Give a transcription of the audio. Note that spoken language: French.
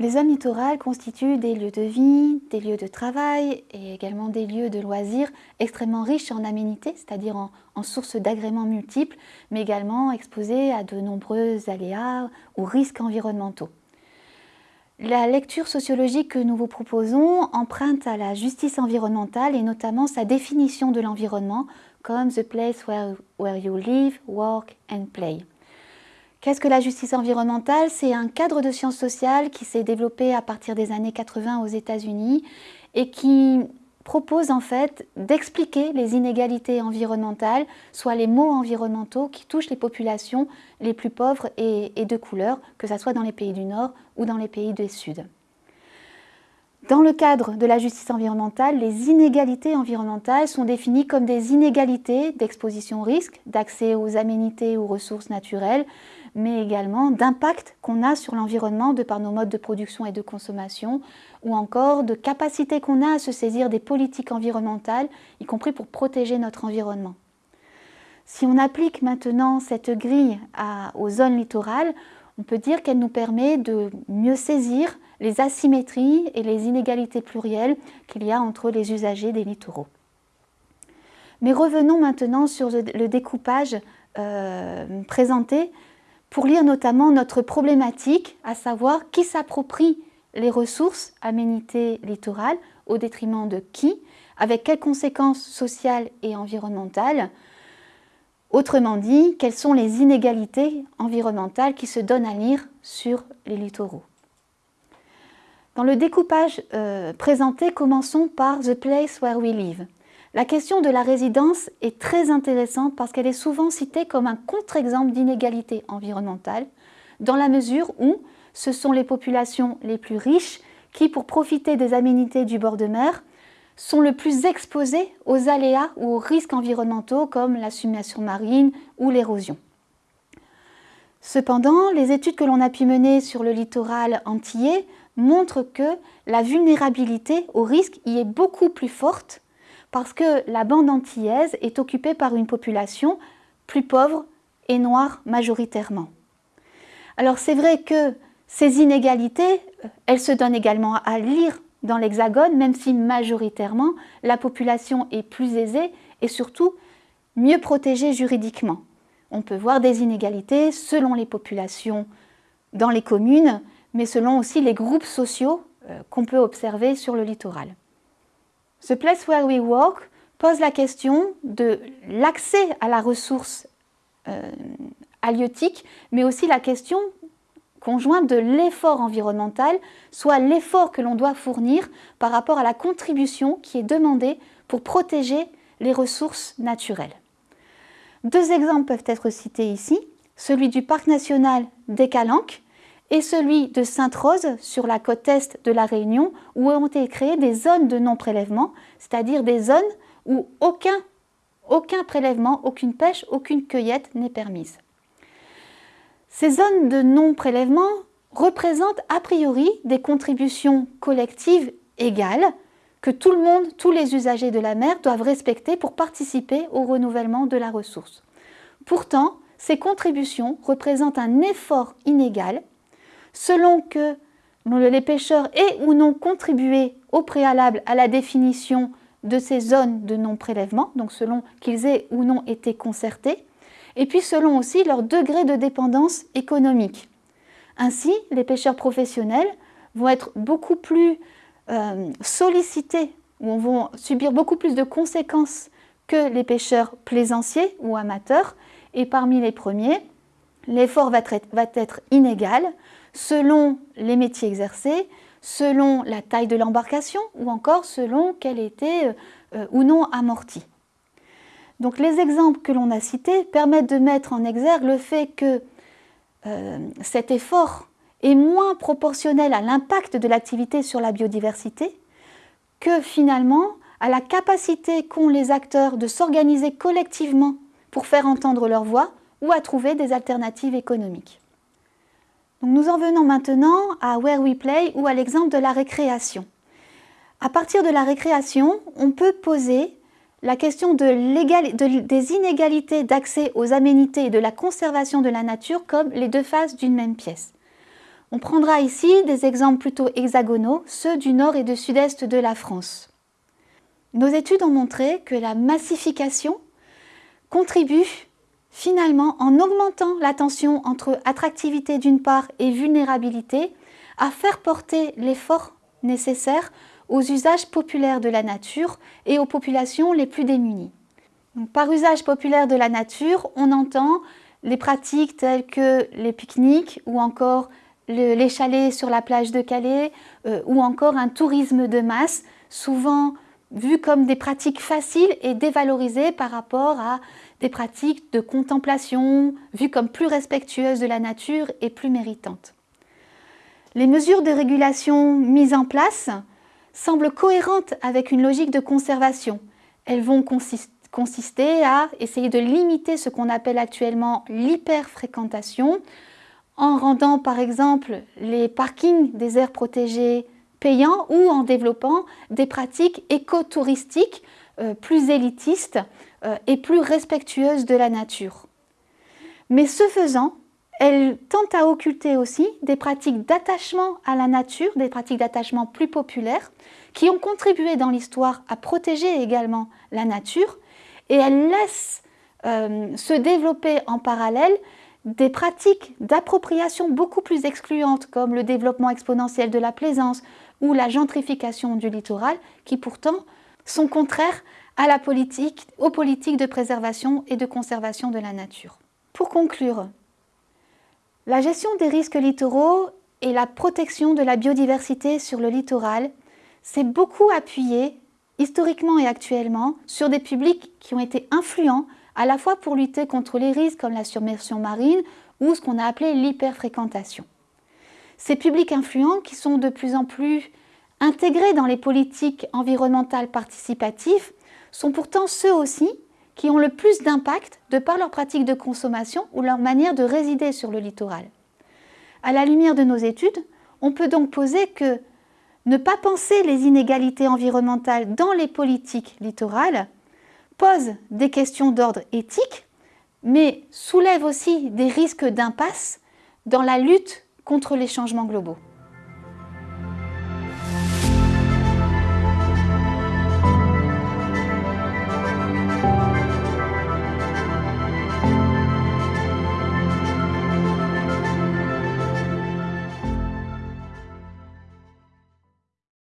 Les zones littorales constituent des lieux de vie, des lieux de travail et également des lieux de loisirs extrêmement riches en aménités, c'est-à-dire en, sources d'agréments multiples, mais également exposés à de nombreux aléas ou risques environnementaux. La lecture sociologique que nous vous proposons emprunte à la justice environnementale et notamment sa définition de l'environnement comme the place where, where you live, work and play. Qu'est-ce que la justice environnementale? C'est un cadre de sciences sociales qui s'est développé à partir des années 80 aux États-Unis et qui propose en fait d'expliquer les inégalités environnementales, soit les maux environnementaux qui touchent les populations les plus pauvres et, de couleur, que ce soit dans les pays du Nord ou dans les pays du Sud. Dans le cadre de la justice environnementale, les inégalités environnementales sont définies comme des inégalités d'exposition au risque, d'accès aux aménités ou ressources naturelles, mais également d'impact qu'on a sur l'environnement de par nos modes de production et de consommation, ou encore de capacité qu'on a à se saisir des politiques environnementales, y compris pour protéger notre environnement. Si on applique maintenant cette grille aux zones littorales, on peut dire qu'elle nous permet de mieux saisir les asymétries et les inégalités plurielles qu'il y a entre les usagers des littoraux. Mais revenons maintenant sur le découpage euh, présenté pour lire notamment notre problématique, à savoir qui s'approprie les ressources aménités littorales au détriment de qui, avec quelles conséquences sociales et environnementales. Autrement dit, quelles sont les inégalités environnementales qui se donnent à lire sur les littoraux. Dans le découpage euh, présenté, commençons par The Place Where We Live. La question de la résidence est très intéressante parce qu'elle est souvent citée comme un contre-exemple d'inégalité environnementale, dans la mesure où ce sont les populations les plus riches qui, pour profiter des aménités du bord de mer, sont le plus exposées aux aléas ou aux risques environnementaux comme la submersion marine ou l'érosion. Cependant, les études que l'on a pu mener sur le littoral antillais montrent que la vulnérabilité au risque y est beaucoup plus forte parce que la bande antillaise est occupée par une population plus pauvre et noire majoritairement. Alors c'est vrai que ces inégalités, elles se donnent également à lire dans l'Hexagone, même si majoritairement la population est plus aisée et surtout mieux protégée juridiquement. On peut voir des inégalités selon les populations dans les communes, mais selon aussi les groupes sociaux euh, qu'on peut observer sur le littoral. The Place Where We Walk pose la question de l'accès à la ressource euh, halieutique, mais aussi la question conjointe de l'effort environnemental, soit l'effort que l'on doit fournir par rapport à la contribution qui est demandée pour protéger les ressources naturelles. Deux exemples peuvent être cités ici, celui du parc national des Calanques, et celui de Sainte-Rose sur la côte est de la Réunion où ont été créées des zones de non-prélèvement, c'est-à-dire des zones où aucun, aucun prélèvement, aucune pêche, aucune cueillette n'est permise. Ces zones de non-prélèvement représentent a priori des contributions collectives égales que tout le monde, tous les usagers de la mer doivent respecter pour participer au renouvellement de la ressource. Pourtant, ces contributions représentent un effort inégal selon que les pêcheurs aient ou non contribué au préalable à la définition de ces zones de non-prélèvement, donc selon qu'ils aient ou non été concertés, et puis selon aussi leur degré de dépendance économique. Ainsi, les pêcheurs professionnels vont être beaucoup plus euh, sollicités ou vont subir beaucoup plus de conséquences que les pêcheurs plaisanciers ou amateurs, et parmi les premiers, l'effort va, va être inégal, selon les métiers exercés, selon la taille de l'embarcation ou encore selon qu'elle était euh, euh, ou non amortie. Donc les exemples que l'on a cités permettent de mettre en exergue le fait que euh, cet effort est moins proportionnel à l'impact de l'activité sur la biodiversité que finalement à la capacité qu'ont les acteurs de s'organiser collectivement pour faire entendre leur voix ou à trouver des alternatives économiques nous en venons maintenant à Where We Play ou à l'exemple de la récréation. À partir de la récréation, on peut poser la question des inégalités d'accès aux aménités et de la conservation de la nature comme les deux faces d'une même pièce. On prendra ici des exemples plutôt hexagonaux, ceux du nord et du sud-est de la France. Nos études ont montré que la massification contribue finalement, en augmentant la tension entre attractivité d'une part et vulnérabilité, à faire porter l'effort nécessaire aux usages populaires de la nature et aux populations les plus démunies. par usage populaire de la nature, on entend les pratiques telles que les pique-niques ou encore les chalets sur la plage de Calais euh, ou encore un tourisme de masse, souvent vu comme des pratiques faciles et dévalorisées par rapport à des pratiques de contemplation vues comme plus respectueuses de la nature et plus méritantes. Les mesures de régulation mises en place semblent cohérentes avec une logique de conservation. Elles vont consister à essayer de limiter ce qu'on appelle actuellement l'hyperfréquentation en rendant par exemple les parkings des aires protégées payants ou en développant des pratiques écotouristiques plus élitistes euh, et plus respectueuses de la nature. Mais ce faisant, elle tente à occulter aussi des pratiques d'attachement à la nature, des pratiques d'attachement plus populaires, qui ont contribué dans l'histoire à protéger également la nature, et elle laisse euh, se développer en parallèle des pratiques d'appropriation beaucoup plus excluantes comme le développement exponentiel de la plaisance ou la gentrification du littoral qui pourtant sont contraires à la politique, aux politiques de préservation et de conservation de la nature. Pour conclure, la gestion des risques littoraux et la protection de la biodiversité sur le littoral s'est beaucoup appuyée, historiquement et actuellement, sur des publics qui ont été influents à la fois pour lutter contre les risques comme la submersion marine ou ce qu'on a appelé l'hyperfréquentation. Ces publics influents qui sont de plus en plus intégrés dans les politiques environnementales participatives sont pourtant ceux aussi qui ont le plus d'impact de par leur pratique de consommation ou leur manière de résider sur le littoral. À la lumière de nos études, on peut donc poser que ne pas penser les inégalités environnementales dans les politiques littorales pose des questions d'ordre éthique, mais soulève aussi des risques d'impasse dans la lutte contre les changements globaux.